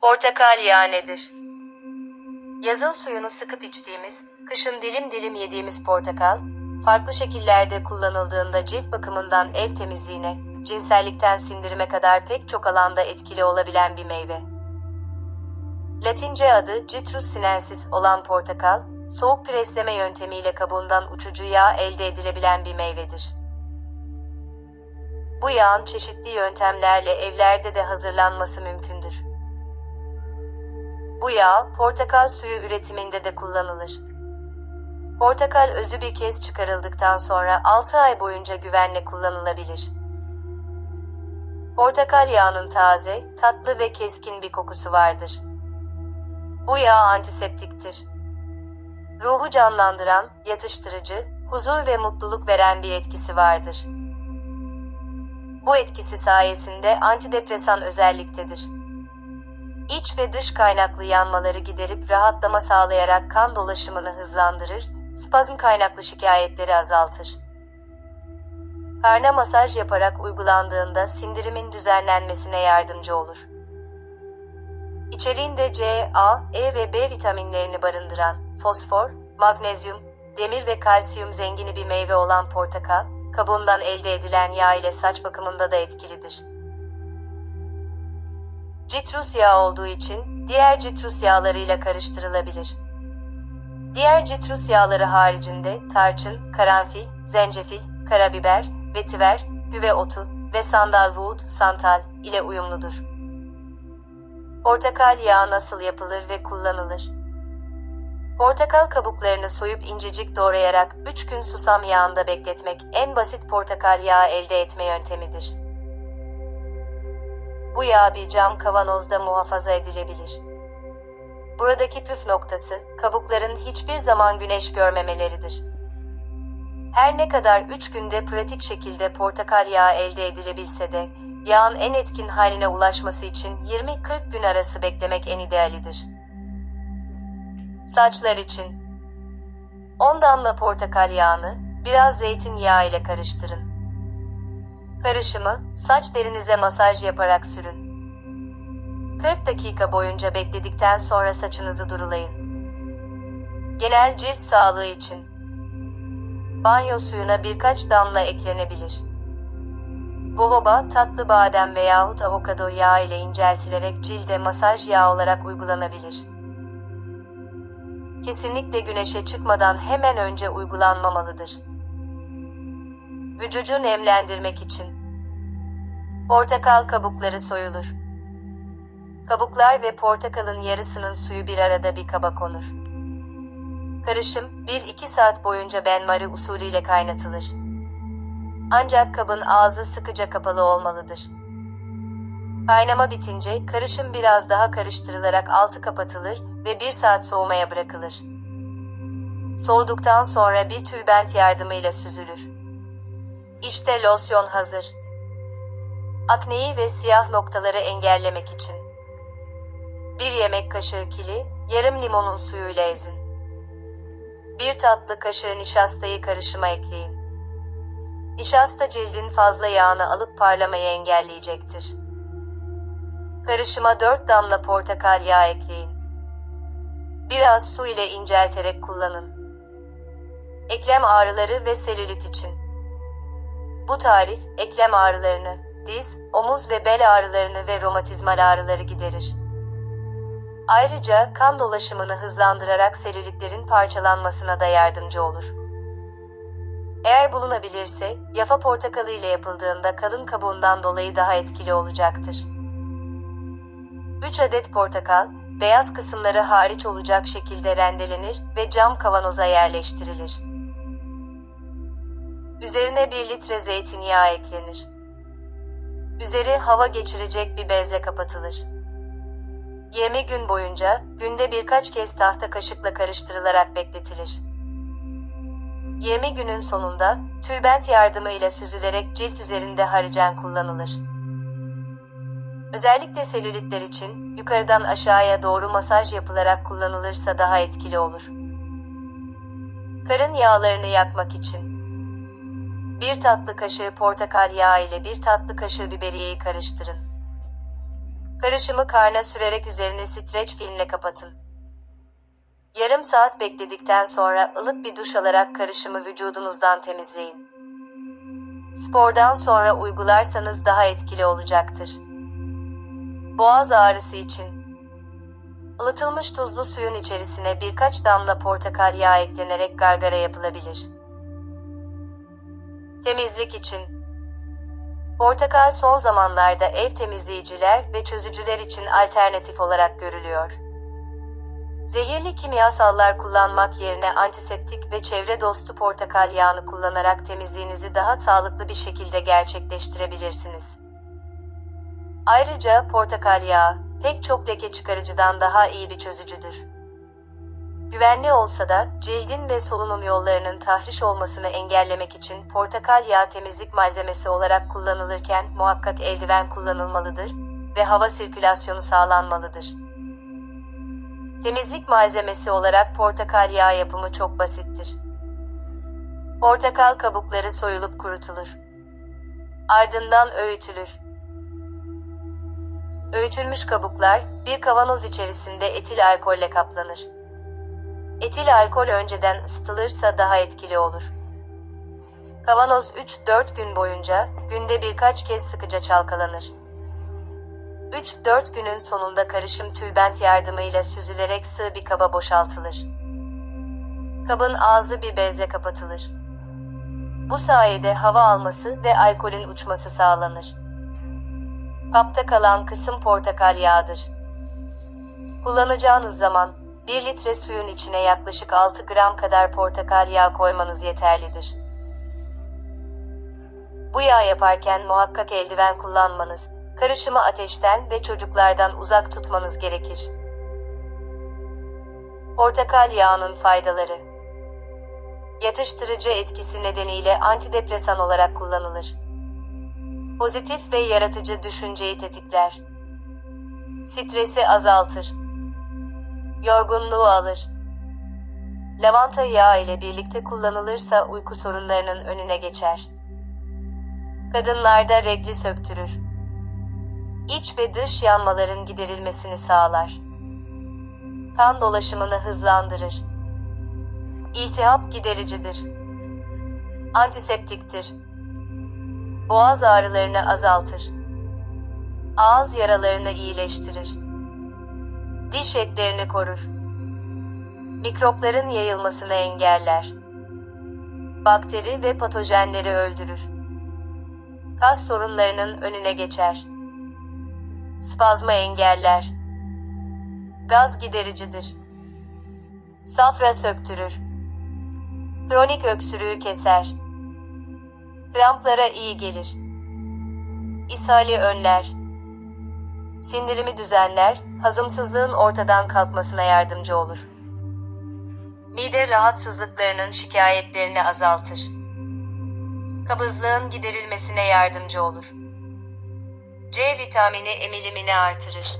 Portakal yağı nedir? Yazın suyunu sıkıp içtiğimiz, kışın dilim dilim yediğimiz portakal, farklı şekillerde kullanıldığında cilt bakımından ev temizliğine, cinsellikten sindirime kadar pek çok alanda etkili olabilen bir meyve. Latince adı Citrus sinensis olan portakal, soğuk presleme yöntemiyle kabuğundan uçucu yağ elde edilebilen bir meyvedir. Bu yağın çeşitli yöntemlerle evlerde de hazırlanması mümkündür. Bu yağ portakal suyu üretiminde de kullanılır. Portakal özü bir kez çıkarıldıktan sonra 6 ay boyunca güvenle kullanılabilir. Portakal yağının taze, tatlı ve keskin bir kokusu vardır. Bu yağ antiseptiktir. Ruhu canlandıran, yatıştırıcı, huzur ve mutluluk veren bir etkisi vardır. Bu etkisi sayesinde antidepresan özelliktedir. İç ve dış kaynaklı yanmaları giderip rahatlama sağlayarak kan dolaşımını hızlandırır, spazm kaynaklı şikayetleri azaltır. Karna masaj yaparak uygulandığında sindirimin düzenlenmesine yardımcı olur. İçeriğinde C, A, E ve B vitaminlerini barındıran fosfor, magnezyum, demir ve kalsiyum zengini bir meyve olan portakal, kabuğundan elde edilen yağ ile saç bakımında da etkilidir. Citrus yağı olduğu için diğer citrus yağlarıyla karıştırılabilir. Diğer citrus yağları haricinde tarçın, karanfil, zencefil, karabiber, vetiver, güve otu ve sandalwood, santal ile uyumludur. Portakal yağı nasıl yapılır ve kullanılır? Portakal kabuklarını soyup incecik doğrayarak 3 gün susam yağında bekletmek en basit portakal yağı elde etme yöntemidir. Bu yağ bir cam kavanozda muhafaza edilebilir. Buradaki püf noktası, kabukların hiçbir zaman güneş görmemeleridir. Her ne kadar 3 günde pratik şekilde portakal yağı elde edilebilse de, yağın en etkin haline ulaşması için 20-40 gün arası beklemek en idealidir. Saçlar için 10 damla portakal yağını biraz zeytinyağı ile karıştırın. Karışımı saç derinize masaj yaparak sürün. 40 dakika boyunca bekledikten sonra saçınızı durulayın. Genel cilt sağlığı için banyo suyuna birkaç damla eklenebilir. Bohoba, tatlı badem veyahut avokado yağı ile inceltilerek cilde masaj yağı olarak uygulanabilir. Kesinlikle güneşe çıkmadan hemen önce uygulanmamalıdır. Vücudu nemlendirmek için Portakal kabukları soyulur. Kabuklar ve portakalın yarısının suyu bir arada bir kaba konur. Karışım 1-2 saat boyunca benmari usulüyle kaynatılır. Ancak kabın ağzı sıkıca kapalı olmalıdır. Kaynama bitince karışım biraz daha karıştırılarak altı kapatılır ve 1 saat soğumaya bırakılır. Soğuduktan sonra bir tülbent yardımıyla süzülür. İşte losyon hazır. Akneyi ve siyah noktaları engellemek için. Bir yemek kaşığı kili, yarım limonun suyuyla ezin. Bir tatlı kaşığı nişastayı karışıma ekleyin. Nişasta cildin fazla yağını alıp parlamayı engelleyecektir. Karışıma 4 damla portakal yağı ekleyin. Biraz su ile incelterek kullanın. Eklem ağrıları ve selülit için. Bu tarif, eklem ağrılarını, diz, omuz ve bel ağrılarını ve romatizmal ağrıları giderir. Ayrıca kan dolaşımını hızlandırarak selülitlerin parçalanmasına da yardımcı olur. Eğer bulunabilirse, yafa portakalı ile yapıldığında kalın kabuğundan dolayı daha etkili olacaktır. 3 adet portakal, beyaz kısımları hariç olacak şekilde rendelenir ve cam kavanoza yerleştirilir. Üzerine 1 litre zeytinyağı eklenir. Üzeri hava geçirecek bir bezle kapatılır. 20 gün boyunca günde birkaç kez tahta kaşıkla karıştırılarak bekletilir. 20 günün sonunda tülbent yardımıyla süzülerek cilt üzerinde harican kullanılır. Özellikle selülitler için yukarıdan aşağıya doğru masaj yapılarak kullanılırsa daha etkili olur. Karın yağlarını yakmak için 1 tatlı kaşığı portakal yağı ile 1 tatlı kaşığı biberiyeyi karıştırın. Karışımı karna sürerek üzerini streç filmle kapatın. Yarım saat bekledikten sonra ılık bir duş alarak karışımı vücudunuzdan temizleyin. Spordan sonra uygularsanız daha etkili olacaktır. Boğaz ağrısı için ılıtılmış tuzlu suyun içerisine birkaç damla portakal yağı eklenerek gargara yapılabilir. Temizlik için Portakal son zamanlarda ev temizleyiciler ve çözücüler için alternatif olarak görülüyor. Zehirli kimyasallar kullanmak yerine antiseptik ve çevre dostu portakal yağını kullanarak temizliğinizi daha sağlıklı bir şekilde gerçekleştirebilirsiniz. Ayrıca portakal yağı pek çok leke çıkarıcıdan daha iyi bir çözücüdür. Güvenli olsa da cildin ve solunum yollarının tahriş olmasını engellemek için portakal yağı temizlik malzemesi olarak kullanılırken muhakkak eldiven kullanılmalıdır ve hava sirkülasyonu sağlanmalıdır. Temizlik malzemesi olarak portakal yağı yapımı çok basittir. Portakal kabukları soyulup kurutulur. Ardından öğütülür. Öğütülmüş kabuklar bir kavanoz içerisinde etil alkolle kaplanır. Etil alkol önceden ısıtılırsa daha etkili olur. Kavanoz 3-4 gün boyunca günde birkaç kez sıkıca çalkalanır. 3-4 günün sonunda karışım tülbent yardımıyla süzülerek sığ bir kaba boşaltılır. Kabın ağzı bir bezle kapatılır. Bu sayede hava alması ve alkolün uçması sağlanır. Kapta kalan kısım portakal yağıdır. Kullanacağınız zaman 1 litre suyun içine yaklaşık 6 gram kadar portakal yağı koymanız yeterlidir. Bu yağ yaparken muhakkak eldiven kullanmanız, karışımı ateşten ve çocuklardan uzak tutmanız gerekir. Portakal yağının faydaları Yatıştırıcı etkisi nedeniyle antidepresan olarak kullanılır. Pozitif ve yaratıcı düşünceyi tetikler. Stresi azaltır. Yorgunluğu alır. Lavanta yağı ile birlikte kullanılırsa uyku sorunlarının önüne geçer. Kadınlarda regli söktürür. İç ve dış yanmaların giderilmesini sağlar. Kan dolaşımını hızlandırır. İltihap gidericidir. Antiseptiktir. Boğaz ağrılarını azaltır. Ağız yaralarını iyileştirir. Diş etlerini korur. Mikropların yayılmasını engeller. Bakteri ve patojenleri öldürür. Kas sorunlarının önüne geçer. Spazma engeller. Gaz gidericidir. Safra söktürür. Kronik öksürüğü keser. Kramplara iyi gelir. İshali önler. Sindirimi düzenler, hazımsızlığın ortadan kalkmasına yardımcı olur. Mide rahatsızlıklarının şikayetlerini azaltır. Kabızlığın giderilmesine yardımcı olur. C vitamini emilimini artırır.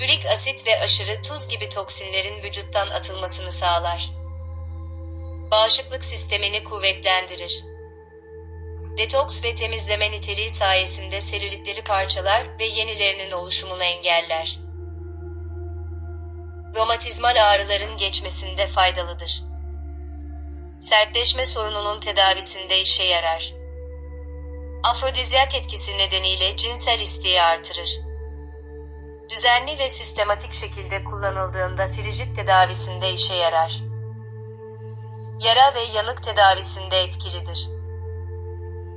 Ürik asit ve aşırı tuz gibi toksinlerin vücuttan atılmasını sağlar. Bağışıklık sistemini kuvvetlendirir. Detoks ve temizleme niteliği sayesinde selülitleri parçalar ve yenilerinin oluşumunu engeller. Romatizmal ağrıların geçmesinde faydalıdır. Sertleşme sorununun tedavisinde işe yarar. Afrodizyak etkisi nedeniyle cinsel isteği artırır. Düzenli ve sistematik şekilde kullanıldığında frijit tedavisinde işe yarar. Yara ve yanık tedavisinde etkilidir.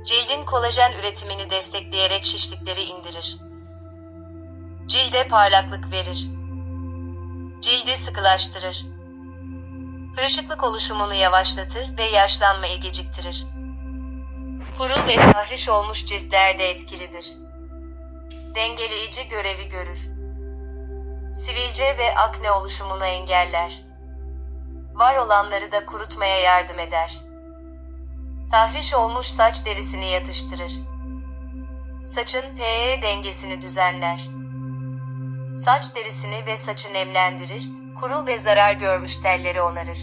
Cildin kolajen üretimini destekleyerek şişlikleri indirir. Cilde parlaklık verir. Cildi sıkılaştırır. Kırışıklık oluşumunu yavaşlatır ve yaşlanmayı geciktirir. Kuru ve tahriş olmuş ciltlerde etkilidir. Dengeleyici görevi görür. Sivilce ve akne oluşumunu engeller. Var olanları da kurutmaya yardım eder. Tahriş olmuş saç derisini yatıştırır. Saçın pH dengesini düzenler. Saç derisini ve saçı nemlendirir, kuru ve zarar görmüş telleri onarır.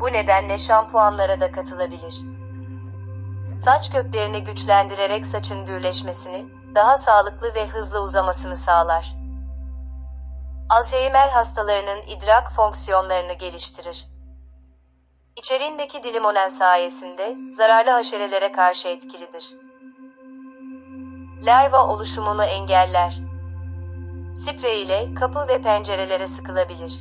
Bu nedenle şampuanlara da katılabilir. Saç köklerini güçlendirerek saçın gürleşmesini, daha sağlıklı ve hızlı uzamasını sağlar. Alzheimer hastalarının idrak fonksiyonlarını geliştirir. İçeriğindeki dilimonen sayesinde zararlı haşerelere karşı etkilidir. Larva oluşumunu engeller. Sprey ile kapı ve pencerelere sıkılabilir.